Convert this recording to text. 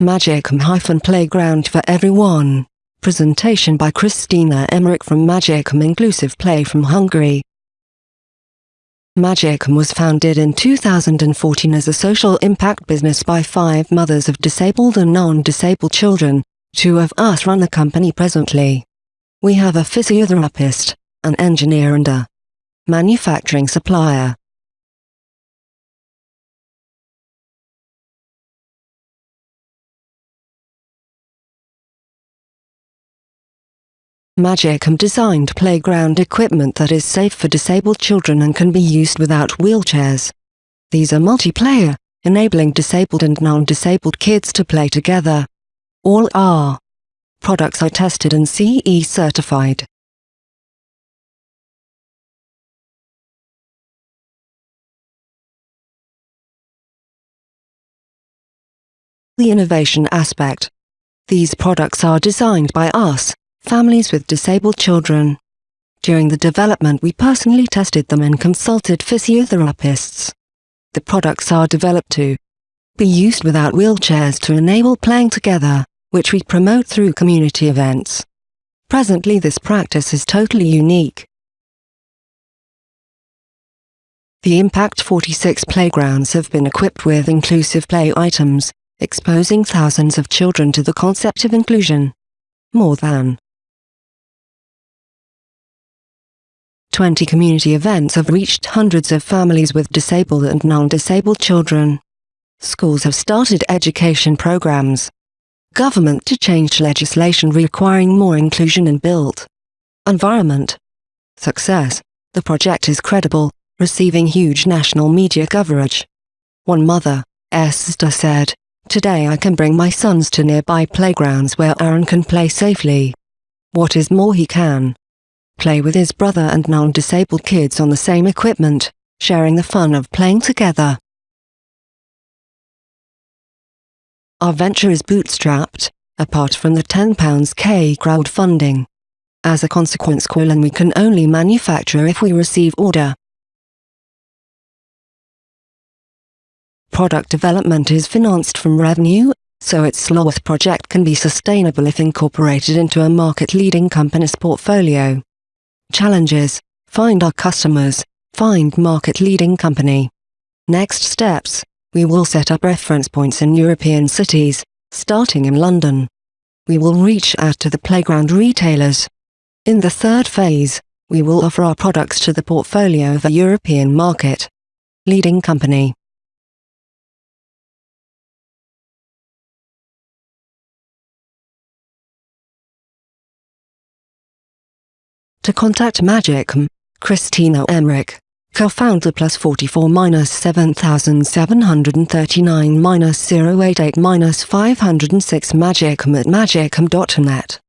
Magicum-Playground for Everyone. Presentation by Christina Emmerich from Magicum Inclusive Play from Hungary. Magicum was founded in 2014 as a social impact business by five mothers of disabled and non-disabled children. Two of us run the company presently. We have a physiotherapist, an engineer and a manufacturing supplier. Magicum designed playground equipment that is safe for disabled children and can be used without wheelchairs. These are multiplayer, enabling disabled and non-disabled kids to play together. All our products are tested and CE certified. The innovation aspect. These products are designed by us, families with disabled children. During the development we personally tested them and consulted physiotherapists. The products are developed to be used without wheelchairs to enable playing together, which we promote through community events. Presently this practice is totally unique. The Impact 46 playgrounds have been equipped with inclusive play items, exposing thousands of children to the concept of inclusion. More than 20 community events have reached hundreds of families with disabled and non-disabled children. Schools have started education programs. Government to change legislation requiring more inclusion in built environment. Success. The project is credible, receiving huge national media coverage. One mother, Esther said, Today I can bring my sons to nearby playgrounds where Aaron can play safely. What is more he can play with his brother and non-disabled kids on the same equipment, sharing the fun of playing together. Our venture is bootstrapped, apart from the £10k crowdfunding. As a consequence Quillen we can only manufacture if we receive order. Product development is financed from revenue, so its Sloth project can be sustainable if incorporated into a market-leading company's portfolio. Challenges, find our customers, find market-leading company. Next steps, we will set up reference points in European cities, starting in London. We will reach out to the playground retailers. In the third phase, we will offer our products to the portfolio of a European market. Leading company. To contact Magicum, Christina Emmerich, co-founder plus 44 minus 7739 minus 088 minus 506 Magicum at magicum.net.